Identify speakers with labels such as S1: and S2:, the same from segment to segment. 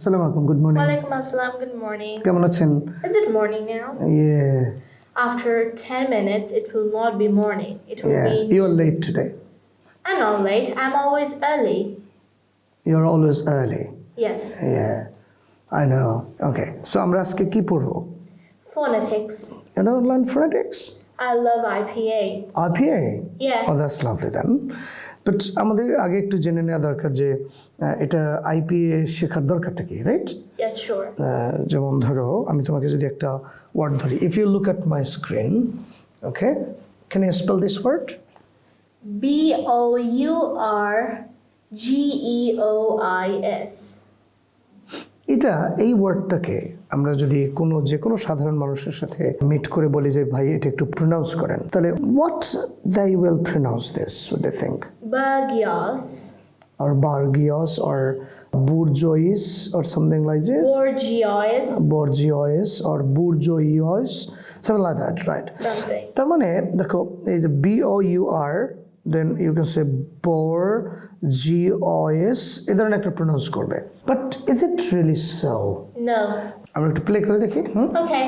S1: আসসালামু আলাইকুম good morning
S2: Walaikum assalam, good morning.
S1: কেমন আছেন
S2: Is it morning now?
S1: ইয়ে
S2: After 10 minutes, it will not be morning. It will
S1: ইয়ে
S2: be.
S1: You R late today
S2: I'm not late, I'm always early.
S1: You are always early
S2: Yes.
S1: ইয়ে I know okay so আমরা আজকে কি পড়বো
S2: Phonetics.
S1: You know, learn phonetics.
S2: I love IPA.
S1: RPA?
S2: Yeah.
S1: Oh, that's lovely then. But আমাদের আগে একটু জেনে নেওয়া দরকার যে এটা আইপিএ শেখার দরকারটা কি রাইট যেমন ধরো আমি তোমাকে যদি একটা ওয়ার্ড ধরি if you look at my screen okay can you spell this word
S2: B O U R G E O I S.
S1: এটা এই ওয়ার্ডটাকে আমরা যদি কোনো যে কোনো সাধারণ মানুষের সাথে মিট করে বলি যে ভাই এটা একটু প্রোনাউন্স করেন। তাহলে what they will pronounce this would you think
S2: bourgeois
S1: or bourgeois or bourgeois or something like this
S2: bourgeois
S1: bourgeois or bourgeois something like that right তার মানে দেখো এই যে B O U R then you can say bore G O S A ধরনের একটা pronounce করবে but is it really so
S2: No.
S1: আমরা একটু প্লে করে দেখি হুম
S2: Okay.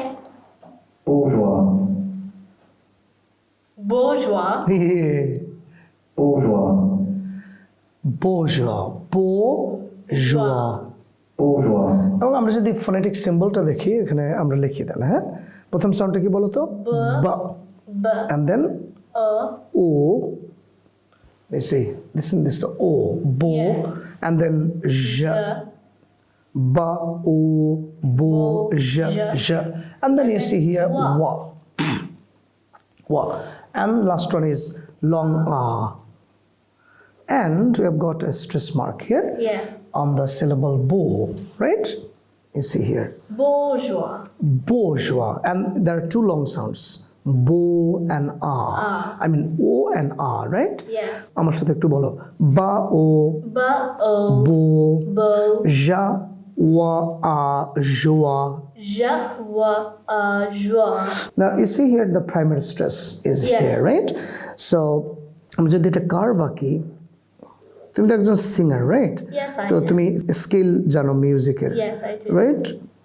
S3: bourgeois,
S2: Bourgeois.
S3: bourgeois,
S1: বোজা বোজা
S3: bourgeois,
S1: এবং আমরা যদি ফোনেটিক সিম্বলটা দেখি এখানে আমরা লিখি দেন হ্যাঁ প্রথম সাউন্ডটা কি বলতো বা
S2: B
S1: and then
S2: O
S1: Let's see. Listen, this is the O. Bo.
S2: Yeah.
S1: And then J.
S2: J
S1: Ba. O. Bo. J.
S2: J.
S1: J. And then you see here
S2: Wa.
S1: Wa. Wa. And last one is long A. And we have got a stress mark here
S2: Yeah.
S1: on the syllable Bo. Right? You see here.
S2: Bourgeois.
S1: bourgeois and there are two long sounds bo and r i mean o and r right
S2: Yeah.
S1: আমার সাথে একটু বলো বা ও
S2: B O
S1: বো
S2: Bo
S1: যা ওয়া আ জোয়া
S2: Je wa a joie.
S1: now you see here the primary stress is
S2: Yeah.
S1: here right so আমি যদি এটা কার্ভ আঁকি তুমি তো একজন সিঙ্গার রাইট
S2: Yes, I
S1: তো. তুমি স্কেল জানো মিউজিকের
S2: Yes, I do.
S1: রাইট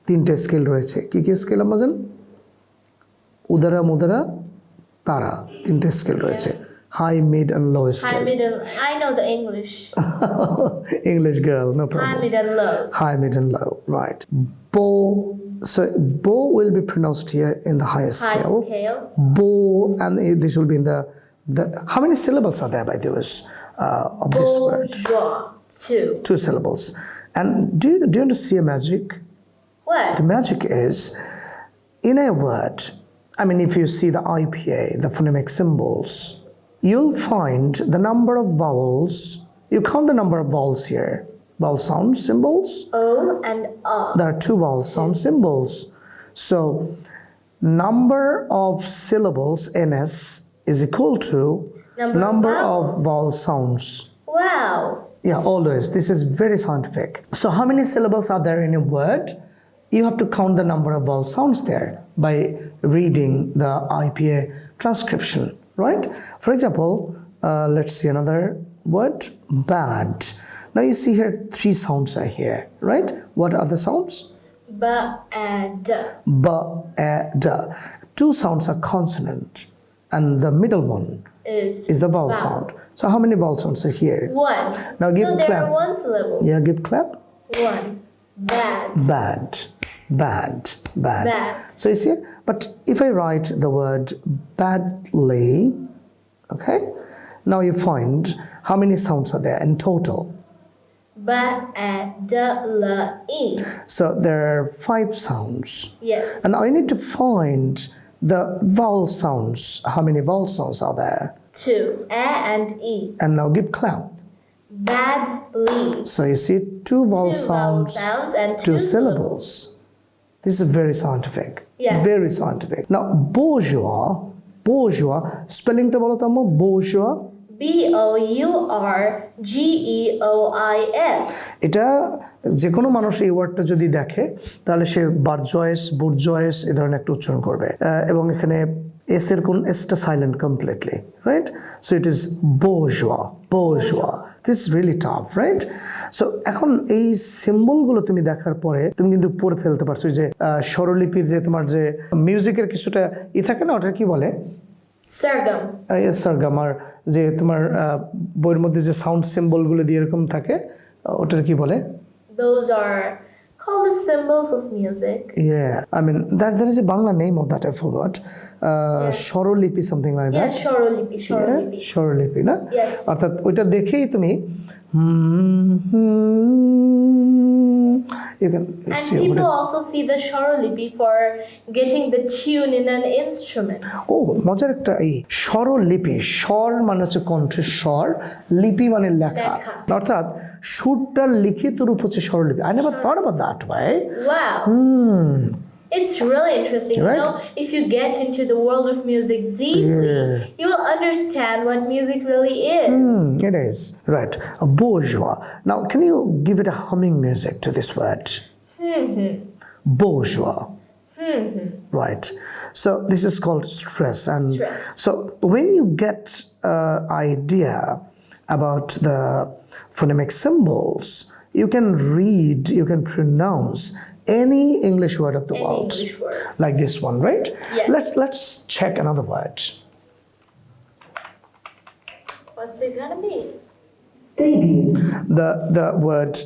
S1: তিনটে স্কেল রয়েছে কি কি স্কেল আমরা জান উদারা মুদারা তারা তিনটে স্কেল রয়েছে high mid and low
S2: High,
S1: scale
S2: mid, and I know the English.
S1: English girl no
S2: High,
S1: problem
S2: mid, and low.
S1: high mid and low right bo so bo will be pronounced here in the highest
S2: High
S1: scale
S2: scale.
S1: bo and it- this will be in the the how many syllables are there by the way uh, of this word
S2: Bourgeois. Two.
S1: two syllables and do you, do you want to see a magic
S2: What?
S1: The magic is in a word, I mean, if you see the IPA, the phonemic symbols, you'll find the number of vowels. You count the number of vowels here. Vowel sound symbols.
S2: O and A.
S1: There are two vowel sound symbols. So, number of syllables NS is equal to
S2: Number of
S1: number of
S2: vowels.
S1: vowel sounds.
S2: Wow.
S1: Yeah, always. This is very scientific. So, how many syllables are there in a word? You have to count the number of vowel sounds there by reading the IPA transcription, right? For example, uh, let's see another word bad. Now, you see here three sounds are here, right? What are the sounds?
S2: B and D.
S1: B, A, D. Two sounds are consonant, and the middle one
S2: Is,
S1: is the vowel
S2: vowel.
S1: sound. So, how many vowel sounds are here?
S2: One.
S1: Now give
S2: so
S1: clap.
S2: are one syllable.
S1: Yeah, give clap.
S2: One. Bad.
S1: bad bad bad
S2: Bad.
S1: so you see but if i write the word badly okay now you find how many sounds are there in total
S2: B and D L E.
S1: so there are five sounds
S2: Yes.
S1: and i need to find the vowel sounds how many vowel sounds are there
S2: Two. A and E.
S1: and now give clap
S2: Badly.
S1: so you see two vowel
S2: Two vowel
S1: sounds
S2: sounds and
S1: two
S2: two
S1: syllables. This is very scientific.
S2: Yes.
S1: Very scientific. Now, bourgeois, bourgeois, spelling to বলো তো আম্মু, bourgeois,
S2: B O U R G E O I S.
S1: এটা যে কোনো মানুষ এই ওয়ার্ডটা যদি দেখে তাহলে সে বার্জয়েস বুর্জয়েস এ ধরনের একটা উচ্চারণ করবে এবং এখানে এস এর কোন এসটা টা completely right so it it bourgeois bourgeois this really tough right so এখন এই সিম্বলগুলো তুমি দেখার পরে তুমি কিন্তু পড়ে ফেলতে পারছ যে স্বরলিপির যে তোমার যে মিউজিকের কিছুটা ই থাকে না ওটা কি বলে? সারগাম যে তোমার বইয়ের মধ্যে যে সাউন্ড সিম্বলগুলো দিয়ে এরকম থাকে ওটার কি বলে?
S2: Those are called the symbols of music.
S1: Yeah, I mean that there is a Bangla name of that I forgot. Uh, Shorolipi something like
S2: Yeah,
S1: Shorolipi.
S2: Shorolipi, Shorolipi.
S1: Shorolipi na?
S2: Yes.
S1: অর্থাৎ ওইটা দেখেই তুমি you can
S2: And
S1: see
S2: people also see the স্বরলিপি for getting the tune in an instrument.
S1: ও মজার একটা এই স্বরলিপি স্বর মানে হচ্ছে কণ্ঠের স্বর লিপি মানে লেখা। অর্থাৎ সুরটার লিখিত রূপ হচ্ছে স্বরলিপি I never thought about that way
S2: Wow. It's really interesting.
S1: Right?
S2: You know, if you get into the world of music deeply,
S1: Yeah.
S2: you will understand what music really is.
S1: Hmm, it is right. A bourgeois. Now, can you give it a humming music to this word? Hmm. Bourgeois. Hmm. Right. So this is called stress, and
S2: Stress.
S1: so when you get uh, idea about the phonemic symbols, you can read, you can pronounce any English word of the
S2: Any
S1: world,
S2: English word.
S1: like this one, right?
S2: Yes.
S1: Let's let's check another word.
S2: What's it gonna be?
S3: debut,
S1: the the word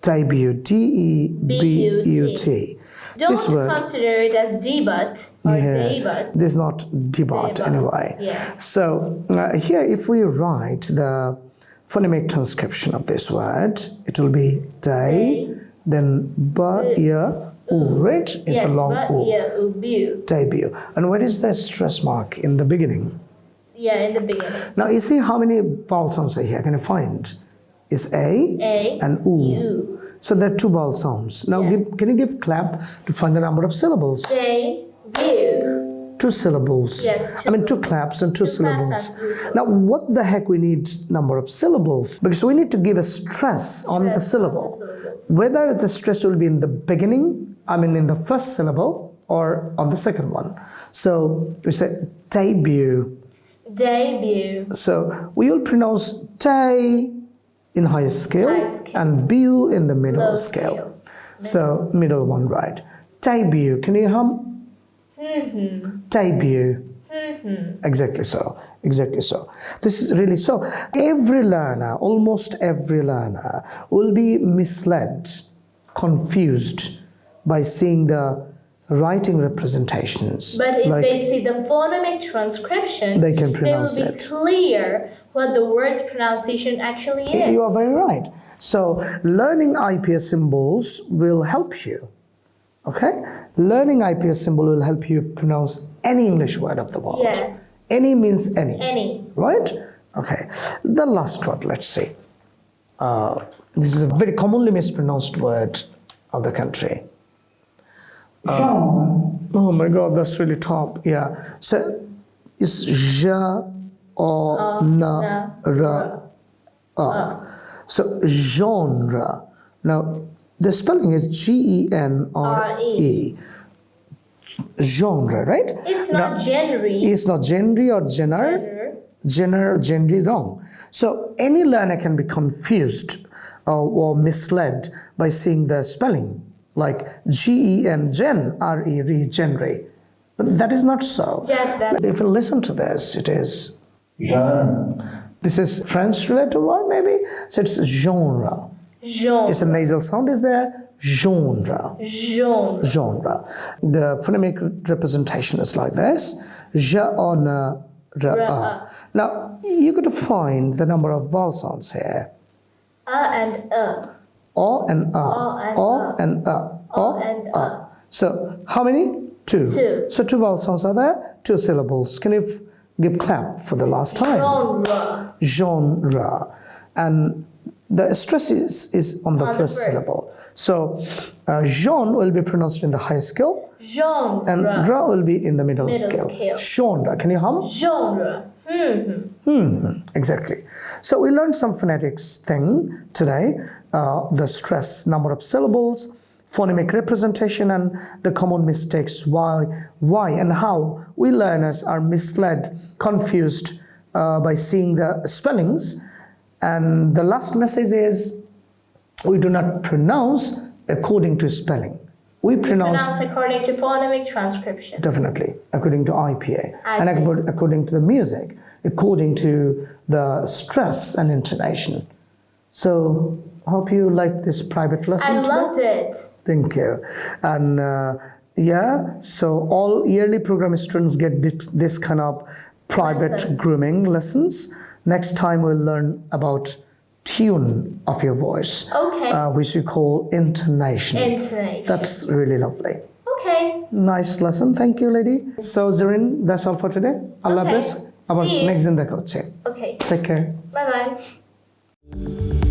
S1: debut d e b u t
S2: Don't
S1: this word
S2: consider it as debut or
S1: yeah,
S2: debut.
S1: this is not debut
S2: Debut,
S1: anyway
S2: yeah.
S1: so uh, here if we write the phonemic transcription of this word it will be day then ba mm. ya u mm. right it's
S2: yes,
S1: a long
S2: but
S1: u
S2: yeah,
S1: debut and where is the stress mark in the beginning
S2: Yeah, in the beginning.
S1: now you see how many vowel sounds are here can you find is a
S2: A,
S1: and oo.
S2: U.
S1: So there are two vowel sounds. Now,
S2: Yeah.
S1: give, can you give clap to find the number of syllables?
S2: Debut.
S1: Two syllables.
S2: Yes,
S1: I mean, two claps and two,
S2: Two
S1: syllables. Now, what the heck we need number of syllables? Because we need to give a stress on the
S2: Stress on the
S1: syllable. Whether the stress will be in the beginning, I mean, in the first syllable, or on the second one. So we say debut.
S2: Debut.
S1: So we will pronounce day in higher scale,
S2: High scale.
S1: and bu in the middle
S2: Low
S1: scale.
S2: scale.
S1: So middle one, right? Debut. Can you hum? Mm-hmm. Debut. Mm-hmm. Exactly so. Exactly so. This is really so. Every learner, almost every learner, will be misled, confused by seeing the writing representations.
S2: But if
S1: like
S2: they see the phonemic transcription,
S1: They can pronounce
S2: they will be
S1: it.
S2: clear what the word's pronunciation actually is.
S1: You are very right. So, learning IPS symbols will help you. Okay? Learning IPS symbol will help you pronounce any English word of the world.
S2: Yeah.
S1: Any means any.
S2: Any.
S1: Right? Okay. The last word, let's see. Uh, this is a very commonly mispronounced word of the country.
S3: genre,
S1: Oh my god, that's really top. Yeah. So, it's ja or na
S2: na,
S1: ra up. So genre. Now the spelling is G E N R E. Genre, right?
S2: It's not genre.
S1: It's not genre or genre.
S2: Genre.
S1: Genre, genre, wrong. So any learner can be confused uh, or misled by seeing the spelling, like G E N gen R E re genre. But that is not so.
S2: Just that.
S1: If you listen to this, it is
S3: jeune,
S1: this is French related word maybe. So it's genre.
S2: Genre.
S1: It's a nasal sound is there. Genre.
S2: Genre.
S1: Genre. The phonemic representation is like this. Ja or na ra. Now you got to find the number of vowel sounds here.
S2: A and a.
S1: O and a.
S2: O and
S1: O
S2: a.
S1: and a.
S2: O and a.
S1: So how many? Two.
S2: Two.
S1: So two vowel sounds are there. Two syllables. Can you give clap for the last time?
S2: Genre.
S1: genre and the stress is, is on the
S2: On
S1: first
S2: first.
S1: syllable so uh, jean will be pronounced in the high scale
S2: Genre.
S1: and ra will be in the middle,
S2: Middle
S1: scale.
S2: scale.
S1: genre can you hum
S2: Genre. Hmm.
S1: exactly so we learned some phonetics thing today uh, the stress number of syllables phonemic representation and the common mistakes why why and how we learners are misled confused uh, by seeing the spellings and the last message is we do not pronounce according to spelling we pronounce
S2: Pronounce according to phonemic transcription.
S1: Definitely, according to IPA, and according to the music, according to the stress and intonation. So, hope you liked this private lesson.
S2: I
S1: today.
S2: loved it.
S1: Thank you. And uh, yeah, so all yearly program students get this, this kind of private
S2: Lessons.
S1: grooming lessons. Next time we'll learn about tune of your voice,
S2: Okay.
S1: uh, which we call intonation.
S2: Intonation.
S1: That's really lovely.
S2: okay.
S1: Nice lesson. Thank you, lady. So, Zarin, that's all for today. Allah
S2: Okay.
S1: bless. আবার
S2: See you.
S1: Next দিন দেখা হচ্ছে
S2: Okay.
S1: Take care
S2: Bye bye.